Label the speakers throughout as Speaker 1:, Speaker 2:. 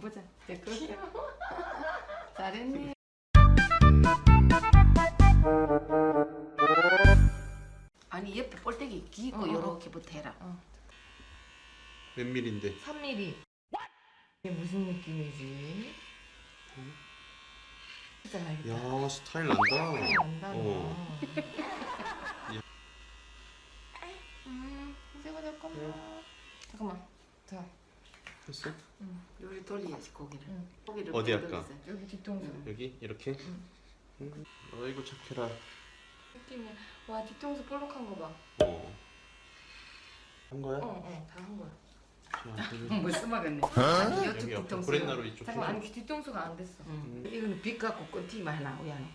Speaker 1: 한번 보자. 됐고. 잘했네. 아니 옆에 볼때기 기고
Speaker 2: 어, 어.
Speaker 1: 요렇게부터 해라.
Speaker 3: 몇 밀인데?
Speaker 2: 3mm. 이게 무슨 느낌이지? 알겠다.
Speaker 3: 야 스타일 난다.
Speaker 2: 난다.
Speaker 3: 어.
Speaker 2: 음, 이제가 잠깐만. 잠깐만. 자,
Speaker 3: 했어?
Speaker 1: 요리 돌려야지 고기를.
Speaker 2: 응.
Speaker 1: 고기를
Speaker 3: 어디 할까?
Speaker 1: 돌려서.
Speaker 2: 여기 뒤통수.
Speaker 3: 여기 이렇게? 음. 어이구 착해라.
Speaker 2: 느낌이. 와, 뒤통수 볼록한 거 봐.
Speaker 3: 어. 한 거야?
Speaker 2: 어, 어, 다한 거야.
Speaker 1: 응, 뭐 써먹었네. 아니
Speaker 3: 여기
Speaker 1: 요쪽
Speaker 3: 옆에
Speaker 1: 뒤통수.
Speaker 3: 브랜나로 이쪽
Speaker 2: 잠깐만. 아니 뒤통수가 안 됐어.
Speaker 1: 응. 이거는 빛 갖고 끈티만 하나 우야는.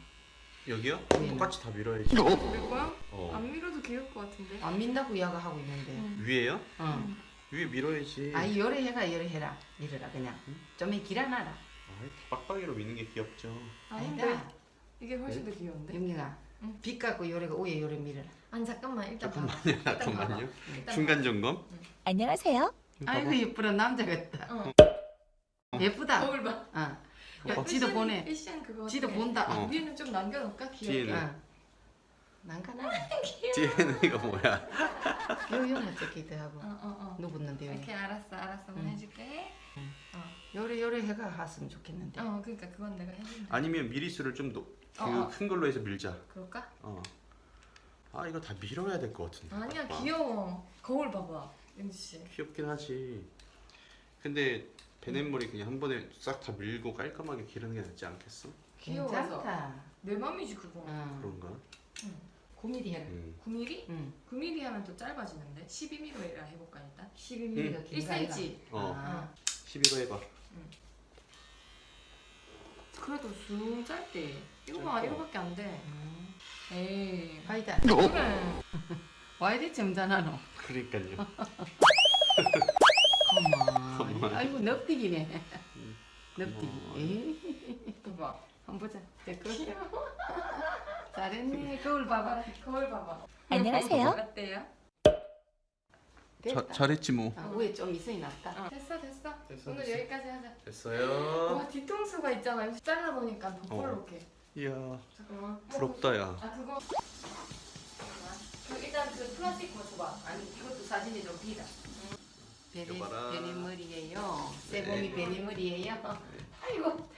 Speaker 3: 여기요?
Speaker 1: 네.
Speaker 3: 똑같이 다 밀어야지.
Speaker 2: 될 거야?
Speaker 3: 어.
Speaker 2: 안 밀어도 귀여울 것 같은데.
Speaker 1: 안 민다고 이야기 하고 있는데.
Speaker 2: 응.
Speaker 3: 위에요?
Speaker 1: 응.
Speaker 3: 위에 밀어야지.
Speaker 1: 아이 요래 해가 요래 해라. 이래라 그냥. 좀 길어놔라.
Speaker 3: 아이, 빡빡이로 미는 게 귀엽죠.
Speaker 2: 아닌데
Speaker 1: 아니다.
Speaker 2: 이게 훨씬 더 귀여운데.
Speaker 1: 영경아.
Speaker 2: 응.
Speaker 1: 빛 갖고 요래가 위에 요래 밀어라.
Speaker 2: 아니 잠깐만 일단 봐봐.
Speaker 3: 잠깐만요.
Speaker 2: 일단 봐봐.
Speaker 3: 잠깐만요.
Speaker 2: 일단
Speaker 3: 중간 점검.
Speaker 4: 안녕하세요.
Speaker 1: 아이고 예쁘다 남자 같다.
Speaker 2: 어.
Speaker 1: 예쁘다.
Speaker 2: 거울 봐.
Speaker 1: 어. 야,
Speaker 2: 패션-
Speaker 1: 지도 보내.
Speaker 2: 패션 그거.
Speaker 1: 지도? 본다.
Speaker 3: 어.
Speaker 2: 위에는 좀 남겨놓을까 귀엽게.
Speaker 3: 뒤에는.
Speaker 1: 어. 난가나.
Speaker 3: 뒤에는 이거 뭐야?
Speaker 1: 요요만 찍기도 하고.
Speaker 2: 어, 어, 어.
Speaker 1: 누웠는데
Speaker 2: 이렇게 알았어, 알았어,
Speaker 1: 응.
Speaker 2: 해줄게.
Speaker 1: 요래 요래 해가 했으면 좋겠는데.
Speaker 2: 어, 그러니까 그건 내가 해준다.
Speaker 3: 아니면 미리수를 좀
Speaker 2: 어, 어.
Speaker 3: 큰 걸로 해서 밀자.
Speaker 2: 그럴까?
Speaker 3: 어. 아 이거 다 밀어야 될 것 같은데.
Speaker 2: 아니야,
Speaker 3: 봐.
Speaker 2: 귀여워. 거울 봐봐, 윤지 씨.
Speaker 3: 귀엽긴 하지. 근데 베넷머리 그냥 한 번에 싹 다 밀고 깔끔하게 기르는 게 낫지 않겠어?
Speaker 2: 귀여워서.
Speaker 1: 괜찮다.
Speaker 2: 내 맘이지 그거.
Speaker 1: 어.
Speaker 3: 그런가?
Speaker 1: 9mm 해라.
Speaker 3: 음.
Speaker 2: 9mm?
Speaker 1: 응.
Speaker 2: 9mm 하면 또 짧아지는데 12mm라 해볼까 일단.
Speaker 1: 12mm가 긴
Speaker 2: 1cm.
Speaker 3: 어.
Speaker 1: 아.
Speaker 3: 11호 해봐.
Speaker 2: 그래도 쑥 짧대. 이거 봐,
Speaker 3: 짧다.
Speaker 2: 이거밖에 안 돼.
Speaker 1: 음.
Speaker 2: 에이.
Speaker 1: 파이다.
Speaker 2: 그래.
Speaker 1: 와 이리 점잖아노.
Speaker 3: 그러니까요.
Speaker 1: 어머. 아이고 넙디기네. 넙디기.
Speaker 3: 어머.
Speaker 1: 에이.
Speaker 2: 봐봐.
Speaker 1: 한번 보자. 됐고. 잘했네. 거울 봐봐.
Speaker 2: 거울 봐봐.
Speaker 4: 안녕하세요.
Speaker 2: 어때요?
Speaker 1: 됐다.
Speaker 3: 잘했지 뭐.
Speaker 1: 아, 위에 좀 있으니 낫다.
Speaker 2: 어. 됐어, 됐어.
Speaker 3: 됐어,
Speaker 2: 오늘
Speaker 3: 됐어.
Speaker 2: 여기까지 하자.
Speaker 3: 됐어요.
Speaker 2: 와 뒤통수가 있잖아. 이거 잘라 보니까 더
Speaker 3: 어.
Speaker 2: 볼록해.
Speaker 3: 이야
Speaker 2: 잠깐만.
Speaker 3: 부럽다 야.
Speaker 2: 아 그거. 그 일단 그 플라스틱 거 줘봐.
Speaker 1: 아니 이것도 사진이 좀 비다.
Speaker 3: 봐라.
Speaker 1: 베니 머리예요.
Speaker 3: 네.
Speaker 1: 베니 머리예요. 아이고